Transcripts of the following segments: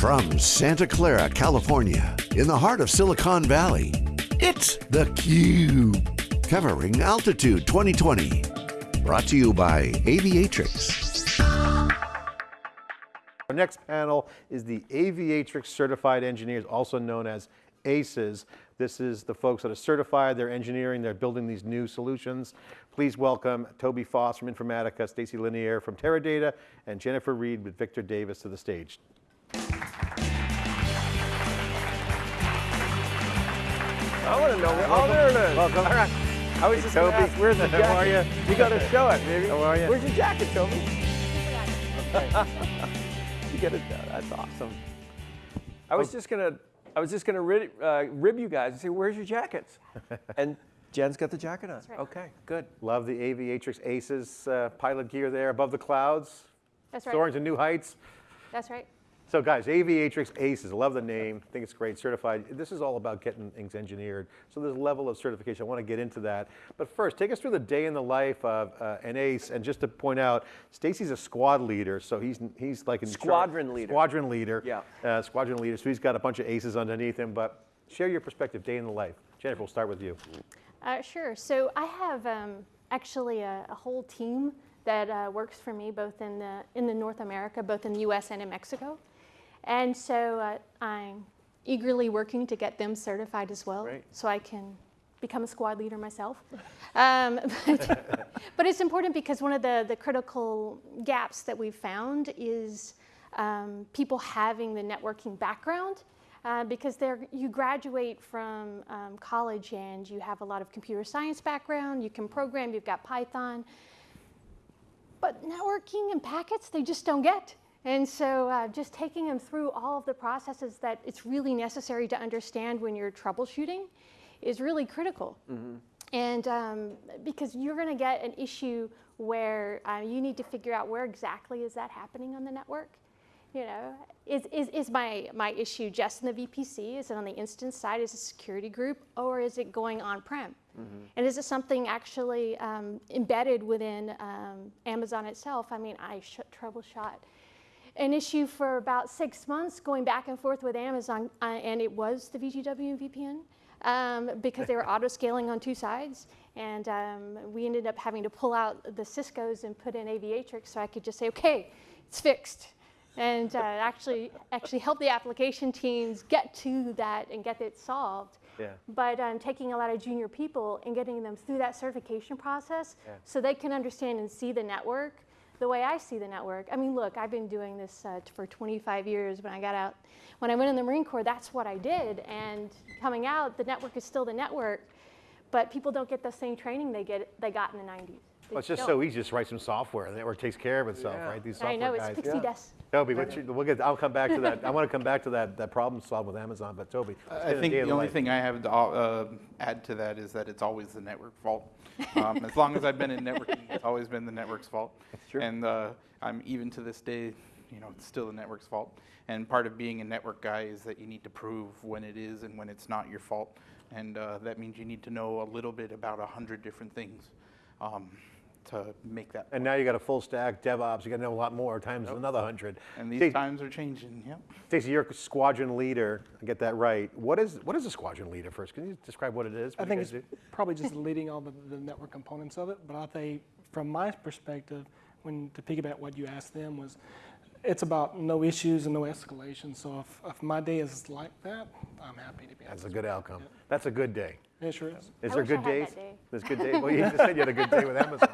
From Santa Clara, California, in the heart of Silicon Valley, it's theCUBE. Covering Altitude 2020. Brought to you by Aviatrix. Our next panel is the Aviatrix Certified Engineers, also known as ACES. This is the folks that are certified, they're engineering, they're building these new solutions. Please welcome Toby Foss from Informatica, Stacy Lanier from Teradata, and Jennifer Reed with Victor Davis to the stage. I want to know. Where, oh, there it is. Welcome. All right. I was just going to ask, where's the jacket? How are you? You got to show it, baby. How are you? Where's your jacket, Toby? you get it. That's awesome. I was just gonna, I was just gonna rib, uh, rib you guys and say, "Where's your jackets?" and Jen's got the jacket on. right. Okay, good. Love the Aviatrix ACES uh, pilot gear there above the clouds, That's right. soaring to new heights. That's right. So guys, Aviatrix ACES, I love the name, I think it's great, certified. This is all about getting things engineered. So there's a level of certification, I want to get into that. But first, take us through the day in the life of uh, an ACE, and just to point out, Stacy's a squad leader, so he's, he's like in charge- Squadron leader. Squadron leader. Yeah. Uh, squadron leader, so he's got a bunch of ACEs underneath him, but share your perspective, day in the life. Jennifer, we'll start with you. Uh, sure. So I have um, actually a, a whole team that uh, works for me both in the in the North America, both in the U.S. and in Mexico, and so uh, I'm eagerly working to get them certified as well, Great. so I can become a squad leader myself. Um, but, but it's important because one of the the critical gaps that we've found is um, people having the networking background uh, because they're, you graduate from um, college and you have a lot of computer science background, you can program, you've got Python, but networking and packets, they just don't get. And so uh, just taking them through all of the processes that it's really necessary to understand when you're troubleshooting is really critical. And um, because you're going to get an issue where uh, you need to figure out where exactly is that happening on the network. You know, is, is, is my, my issue just in the VPC? Is it on the instance side? Is it security group? Or is it going on-prem? And is it something actually um, embedded within um, Amazon itself? I mean, I sh- troubleshot an issue for about six months going back and forth with Amazon, uh, and it was the VGW and VPN um, because they were auto scaling on two sides. And um, we ended up having to pull out the Cisco's and put in Aviatrix so I could just say, okay, it's fixed. And uh, actually, actually help the application teams get to that and get it solved. Yeah. But um, taking a lot of junior people and getting them through that certification process Yeah. so they can understand and see the network the way I see the network. I mean, look, I've been doing this uh, for 25 years. When I got out, when I went in the Marine Corps, that's what I did. And coming out, the network is still the network, but people don't get the same training they get they got in the 90s. They Well, it's just don't. so easy, just write some software, the network takes care of itself, Yeah. right? These software I know it's guys. pixie Yeah. dust. Toby, what's your- we'll get, I'll come back to that. I want to come back to that, that problem solved with Amazon, but Toby. it's I think day of the only life. thing I have to uh, add to that is that it's always the network fault. Um, as long as I've been in networking, it's always been the network's fault. That's true. And uh, I'm even to this day, you know, it's still the network's fault. And part of being a network guy is that you need to prove when it is and when it's not your fault. And uh, that means you need to know a little bit about a hundred different things um, to make that. And now you got a full stack DevOps, you got to know a lot more, times another hundred. And these Stacey- times are changing. Yep. Stacey, you're a squadron leader, I get that right. What is, what is a squadron leader first? Can you describe what it is? I what you think it's do? probably just leading all the, the network components of it. But I think from my perspective, when to piggyback what you asked them was, it's about no issues and no escalation. So if, if my day is like that, I'm happy to be. That's a honest. good outcome. That's a good day. It sure is. Is I there wish I good had days? that day. There's good days. Well, you just said you had a good day with Amazon.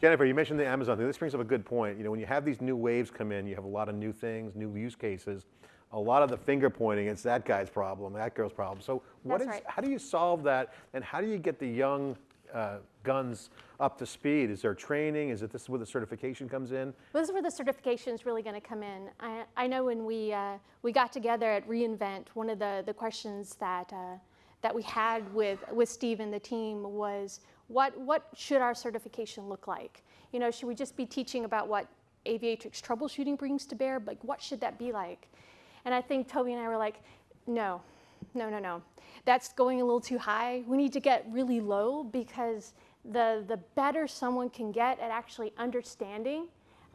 Jennifer, you mentioned the Amazon thing. This brings up a good point. You know, when you have these new waves come in, you have a lot of new things, new use cases. A lot of the finger pointing, it's that guy's problem, that girl's problem. So what is, That's right. how do you solve that? And how do you get the young uh, guns up to speed? Is there training? Is it this is where the certification comes in? Well, this is where the certification is really going to come in. I, I know when we, uh, we got together at reInvent, one of the, the questions that, uh, that we had with, with Steve and the team was what, what should our certification look like? You know, should we just be teaching about what aviatrix troubleshooting brings to bear? Like, what should that be like? And I think Toby and I were like, no, no, no, no. That's going a little too high. We need to get really low because the, the better someone can get at actually understanding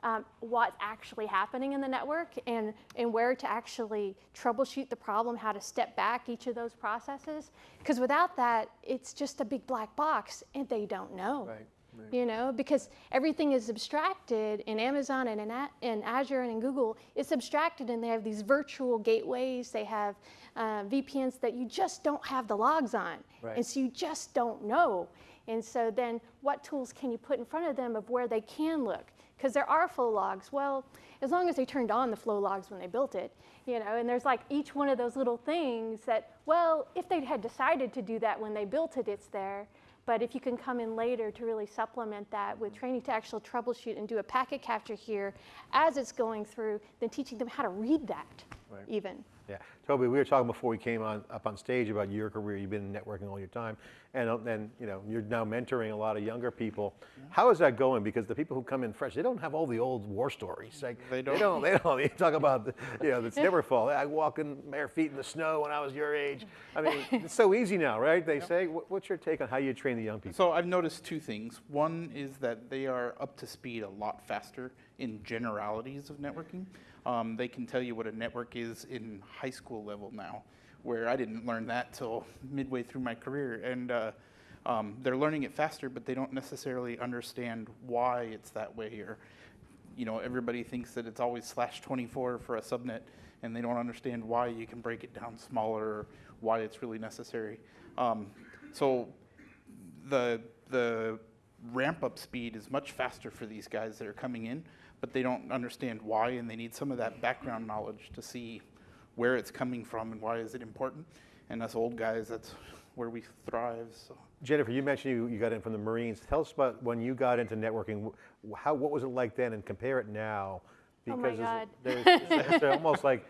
um, what's actually happening in the network and, and where to actually troubleshoot the problem, how to step back each of those processes. Because without that, it's just a big black box and they don't know. Right, You know, because everything is abstracted in Amazon and in, A- in Azure and in Google. It's abstracted, and they have these virtual gateways. They have uh, VPNs that you just don't have the logs on, Right. and so you just don't know. And so then, what tools can you put in front of them of where they can look? Because there are flow logs. Well, as long as they turned on the flow logs when they built it, you know, and there's like each one of those little things that, well, if they had decided to do that when they built it, it's there. But if you can come in later to really supplement that with mm-hmm. training to actually troubleshoot and do a packet capture here as it's going through, then teaching them how to read that Right. even. Yeah, Toby, we were talking before we came on, up on stage about your career, you've been in networking all your time, and uh, then, you know, you're now mentoring a lot of younger people. How is that going? Because the people who come in fresh, they don't have all the old war stories, like, They don't. They don't, they don't, you talk about, the- you know, it's never fall, I walk in bare feet in the snow when I was your age. I mean, it's so easy now, right, they say, what's your take on how you train the young people? So I've noticed two things. One is that they are up to speed a lot faster in generalities of networking. Um, they can tell you what a network is in high school level now, where I didn't learn that till midway through my career. And uh, um, they're learning it faster, but they don't necessarily understand why it's that way. Or, you know, everybody thinks that it's always slash 24 for a subnet, and they don't understand why you can break it down smaller, or why it's really necessary. Um, so the the ramp up speed is much faster for these guys that are coming in, but they don't understand why, and they need some of that background knowledge to see where it's coming from and why is it important. And us old guys, that's where we thrive. So. Jennifer, you mentioned you, you got in from the Marines. Tell us about when you got into networking. How, what was it like then, and compare it now? Oh my Because God. there's- there's- it's almost like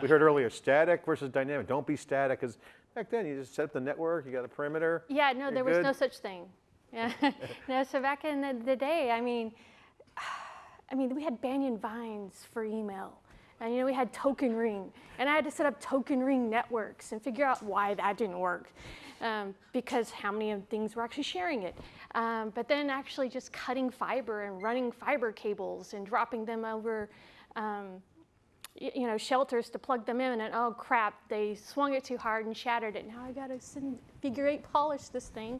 we heard earlier, static versus dynamic. Don't be static, because back then you just set up the network, you got a perimeter. Yeah, no, You're there was no such thing. Yeah. no, so back in the, the day, I mean, I mean, we had Banyan Vines for email. And you know, we had Token Ring, and I had to set up Token Ring networks and figure out why that didn't work, um, because how many of things were actually sharing it. Um, but then actually just cutting fiber and running fiber cables and dropping them over um, you know, shelters to plug them in, and oh crap, they swung it too hard and shattered it. Now I gotta send, figure eight polish this thing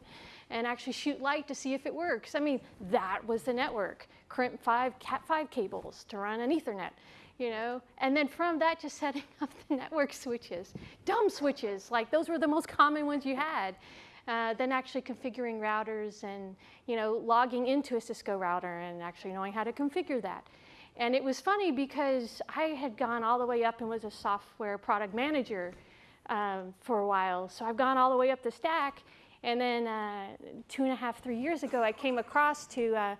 and actually shoot light to see if it works. I mean, that was the network. Crimp 5, Cat 5 cables to run an Ethernet, you know? And then from that, just setting up the network switches, dumb switches, like those were the most common ones you had. Uh, then actually configuring routers and you know logging into a Cisco router and actually knowing how to configure that. And it was funny because I had gone all the way up and was a software product manager um, for a while. So I've gone all the way up the stack. And then uh, two and a half, three years ago, I came across to, uh,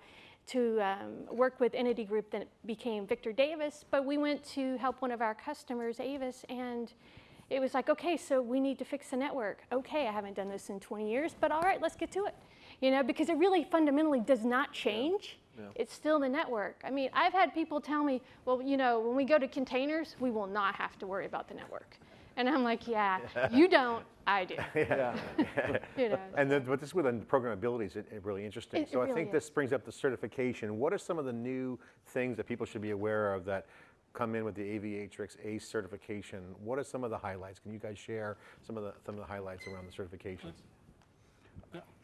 to um, work with Entity Group that became Victor Davis. But we went to help one of our customers, Avis, and it was like, okay, so we need to fix the network. Okay, I haven't done this in 20 years, but all right, let's get to it. You know, because it really fundamentally does not change. It's still the network. I mean, I've had people tell me, well, you know, when we go to containers, we will not have to worry about the network. And I'm like, yeah, you don't, I do. Yeah. You know. And then, but this with the programmability is it- it really interesting. It- it So I think is. this brings up the certification. What are some of the new things that people should be aware of that come in with the Aviatrix ACE certification? What are some of the highlights? Can you guys share some of the, some of the highlights around the certifications?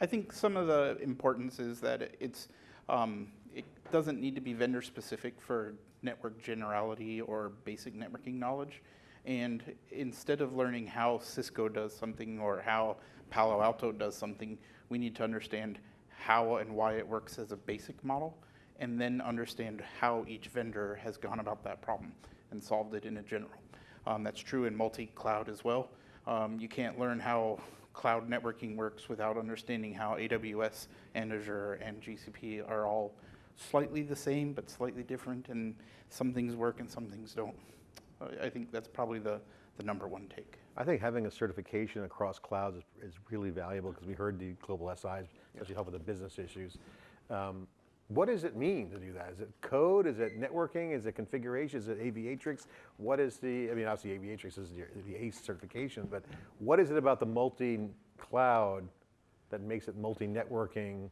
I think some of the importance is that it's, um, it doesn't need to be vendor specific for network generality or basic networking knowledge. And instead of learning how Cisco does something or how Palo Alto does something, we need to understand how and why it works as a basic model, and then understand how each vendor has gone about that problem and solved it in a general. Um, that's true in multi-cloud as well. Um, you can't learn how cloud networking works without understanding how AWS and Azure and GCP are all slightly the same but slightly different, and some things work and some things don't. I- think that's probably the, the number one take. I think having a certification across clouds is, is really valuable because we heard the global SIs, especially help with the business issues. Um, what does it mean to do that? Is it code? Is it networking? Is it configuration? Is it Aviatrix? What is the, I mean, obviously Aviatrix is the, the ACE certification, but what is it about the multi-cloud that makes it multi-networking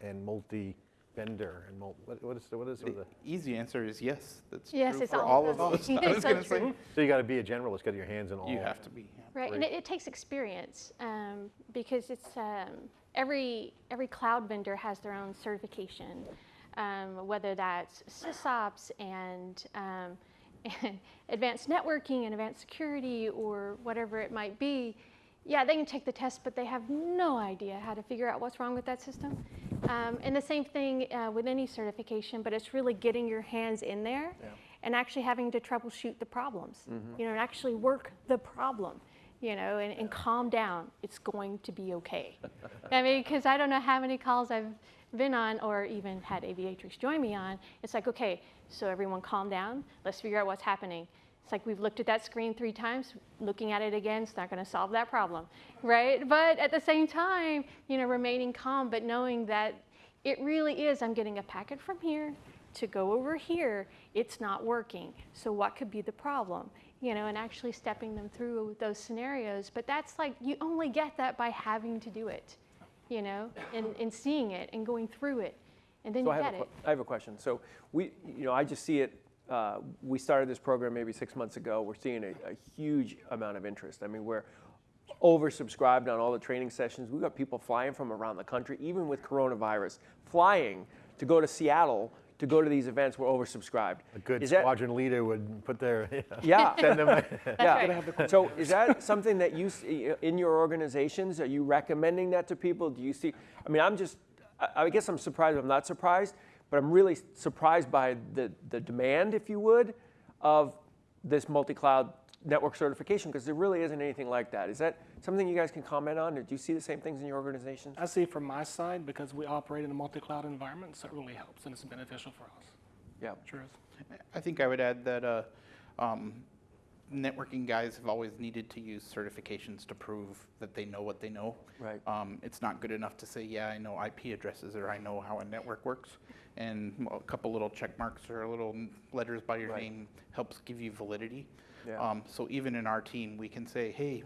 and multi, vendor and mul- what, what is the, what is The the, easy answer is yes. That's Yes, true it's for all all of of those. us. I was so gonna say, so you got to be a generalist, get your hands in all. you have to be. yeah. Right, and it, it takes experience um, because it's um, every every cloud vendor has their own certification, um, whether that's sysops and, um, and advanced networking and advanced security or whatever it might be. Yeah, they can take the test, but they have no idea how to figure out what's wrong with that system. Um, and the same thing uh, with any certification, but it's really getting your hands in there and actually having to troubleshoot the problems, you know, and actually work the problem, you know, and, and calm down. It's going to be okay. I mean, because I don't know how many calls I've been on or even had Aviatrix join me on. It's like, okay, so everyone calm down. Let's figure out what's happening. It's like we've looked at that screen three times. Looking at it again it's not going to solve that problem, right? But at the same time, you know, remaining calm, but knowing that it really is. I'm getting a packet from here to go over here. It's not working. So what could be the problem? You know, and actually stepping them through those scenarios. But that's like you only get that by having to do it, you know, and, and seeing it and going through it, and then So you I get a, it. I have a question. So we, you know, I just see it. Uh, we started this program maybe six months ago. We're seeing a, a huge amount of interest. I mean, we're oversubscribed on all the training sessions. We've got people flying from around the country, even with coronavirus, flying to go to Seattle to go to these events. We're oversubscribed. A good Is that- squadron leader would put their, Yeah. send them, yeah. right. So is that something that you see in your organizations? Are you recommending that to people? Do you see? I mean, I'm just. I I guess I'm surprised. I'm not surprised, but I'm really surprised by the the demand, if you would, of this multi-cloud network certification because there really isn't anything like that. Is that something you guys can comment on? Or do you see the same things in your organization? I see from my side, because we operate in a multi-cloud environment, so it really helps and it's beneficial for us. Yeah. Sure is. I think I would add that uh, um, networking guys have always needed to use certifications to prove that they know what they know. Right. Um, it's not good enough to say, yeah, I know IP addresses or I know how a network works. And a couple little check marks or little letters by your Right. name helps give you validity. Yeah. Um, so even in our team, we can say, hey,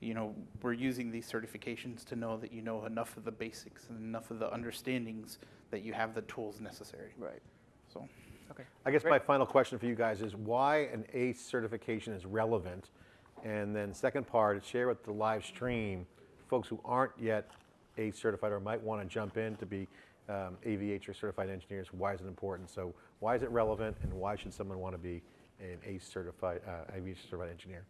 you know, we're using these certifications to know that you know enough of the basics and enough of the understandings that you have the tools necessary. Right. So. Okay. I guess Great. my final question for you guys is why an ACE certification is relevant? And then second part is share with the live stream, folks who aren't yet ACE certified or might want to jump in to be um, aviatrix certified engineers, why is it important? So why is it relevant and why should someone want to be an ACE certified, uh, aviation certified engineer?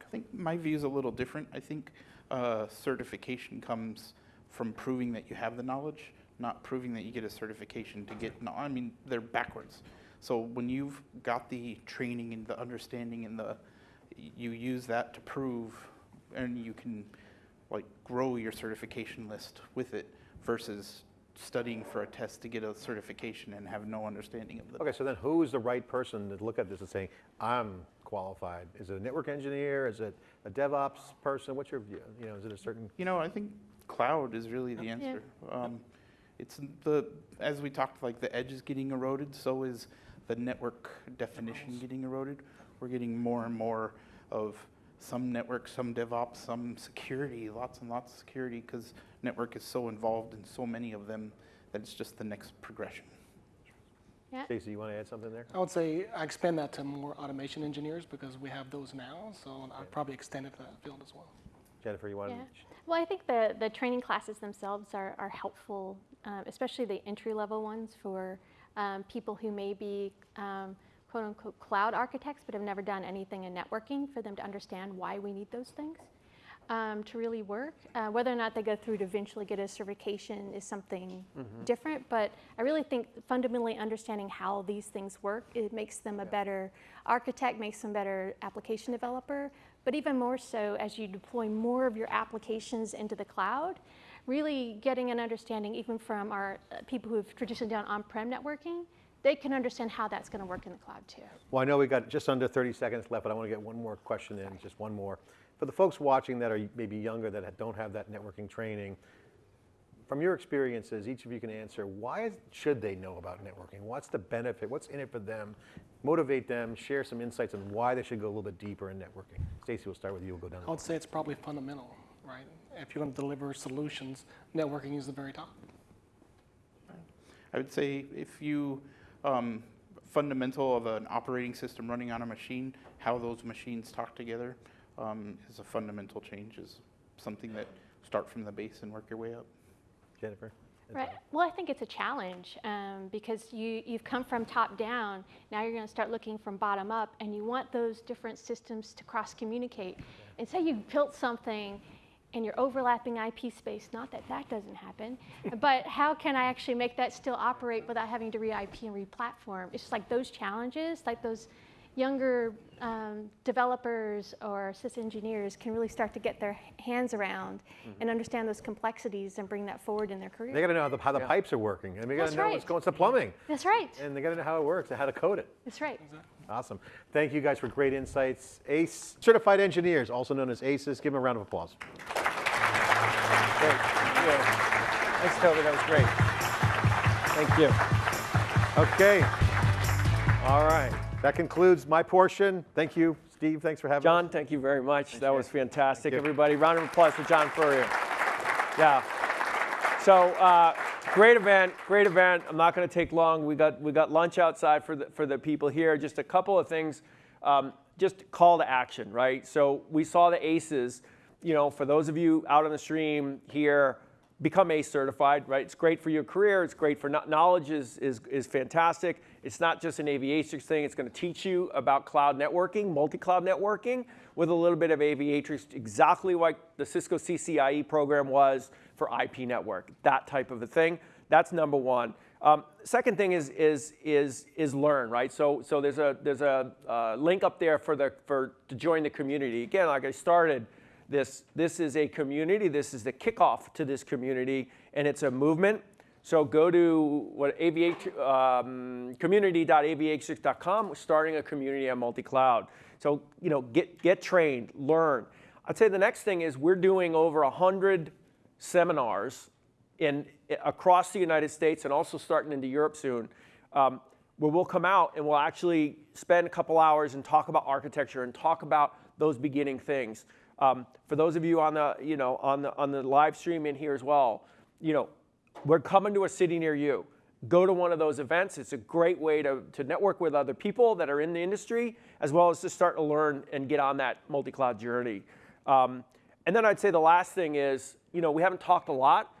I think my view is a little different. I think uh, certification comes from proving that you have the knowledge, not proving that you get a certification to get. No, I mean they're backwards. So when you've got the training and the understanding and the, you use that to prove, and you can like grow your certification list with it versus studying for a test to get a certification and have no understanding of the. Okay, so then who is the right person to look at this and say, I'm qualified? Is it a network engineer? Is it a DevOps person? What's your view? You know, is it a certain You know, I think cloud is really the answer. Um, it's the, as we talked, like the edge is getting eroded, so is the network definition getting eroded. We're getting more and more of some network, some DevOps, some security, lots and lots of security, because network is so involved in so many of them that it's just the next progression. Yeah. Stacey, you want to add something there? I would say I expand that to more automation engineers because we have those now, so I'd probably extend it to that field as well. Jennifer, you want Yeah. to? Well, I think the, the training classes themselves are, are helpful, um, especially the entry level ones for um, people who may be um, quote unquote cloud architects but have never done anything in networking for them to understand why we need those things um, to really work. Uh, whether or not they go through to eventually get a certification is something different, but I really think fundamentally understanding how these things work, it makes them a better architect, makes them better application developer, but even more so as you deploy more of your applications into the cloud, really getting an understanding even from our uh, people who have traditionally done on-prem networking, they can understand how that's going to work in the cloud too. Well, I know we've got just under 30 seconds left, but I want to get one more question in, just one more. For the folks watching that are maybe younger that don't have that networking training, from your experiences, each of you can answer, why should they know about networking? What's the benefit? What's in it for them? Motivate them, share some insights on why they should go a little bit deeper in networking. Stacy, we'll start with you, we'll go down. I would say it's probably fundamental, right? If you're going to deliver solutions, networking is the very top. I would say if you, um, fundamental of an operating system running on a machine, how those machines talk together um, is a fundamental change, is something that start from the base and work your way up. Jennifer? Right. Well, I think it's a challenge um, because you, you've come from top down. Now you're going to start looking from bottom up, and you want those different systems to cross communicate. And say you've built something and you're overlapping IP space. Not that that doesn't happen, but how can I actually make that still operate without having to re IP and re platform? It's just like those challenges, like those younger um, developers or sys engineers can really start to get their hands around and understand those complexities and bring that forward in their career. They got to know how the, how the pipes are working, and they got to know right. what's going. It's the plumbing, That's right. and they got to know how it works and how to code it. That's right. Awesome. Thank you guys for great insights. ACE certified engineers, also known as ACEs. Give them a round of applause. Great. Thank you. Thanks, Toby. That was great. Thank you. Okay. All right. That concludes my portion. Thank you, Steve. Thanks for having me. John, thank you very much. That was fantastic. Everybody, round of applause for John Furrier. Yeah. So uh, great event, great event. I'm not going to take long. We got we got lunch outside for the for the people here. Just a couple of things. Um, just call to action, right? So we saw the ACEs. You know, for those of you out on the stream here, become ACE certified, right? It's great for your career. It's great for knowledge is, is, is fantastic. It's not just an aviatrix thing. It's going to teach you about cloud networking, multi-cloud networking, with a little bit of aviatrix, exactly like the Cisco CCIE program was for IP network, that type of a thing. That's number one. Um, second thing is is is is learn, right? So so there's a there's a uh, link up there for the for to join the community. Again, like I started this this is a community this is the kickoff to this community and it's a movement. So go to what aviat um, community.aviatrix.com we're starting a community on multi-cloud. So you know get get trained learn. I'd say the next thing is we're doing over 100 seminars in across the united states and also starting into europe soon um, where we'll come out and we'll actually spend a couple hours and talk about architecture and talk about those beginning things um, for those of you on the, you know, on the, on the live stream in here as well, you know, we're coming to a city near you. Go to one of those events. It's a great way to, to network with other people that are in the industry, as well as to start to learn and get on that multi-cloud journey. Um, and then I'd say the last thing is, you know, we haven't talked a lot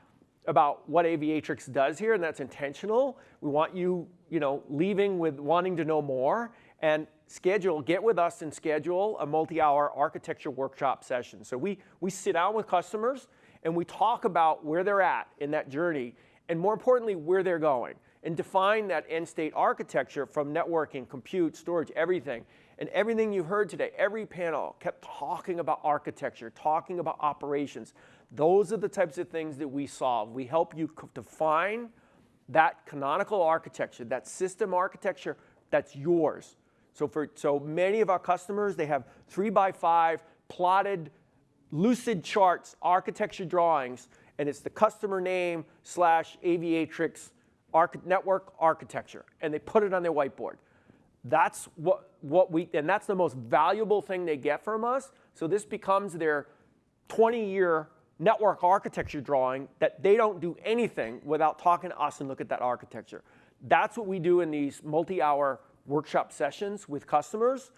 about what Aviatrix does here, and that's intentional. We want you, you know, leaving with wanting to know more. And schedule, get with us and schedule a multi-hour architecture workshop session. So we, we sit down with customers and we talk about where they're at in that journey and more importantly, where they're going and define that end state architecture from networking, compute, storage, everything. And everything you heard today, every panel kept talking about architecture, talking about operations. Those are the types of things that we solve. We help you define that canonical architecture, that system architecture that's yours. So for so many of our customers, they have three by five plotted lucid charts, architecture drawings, and it's the customer name slash aviatrix arch- network architecture, and they put it on their whiteboard. That's what, what we, and that's the most valuable thing they get from us. So this becomes their 20 year network architecture drawing that they don't do anything without talking to us and look at that architecture. That's what we do in these multi hour workshop sessions with customers.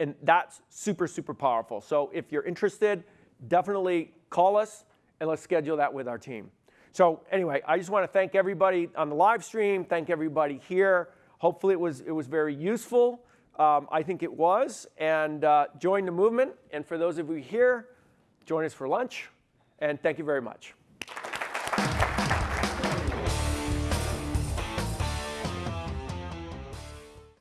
And that's super, super powerful. So if you're interested, definitely call us and let's schedule that with our team. So anyway, I just want to thank everybody on the live stream, thank everybody here. Hopefully it was, it was very useful. Um, I think it was. And uh, join the movement. And for those of you here, join us for lunch. And thank you very much.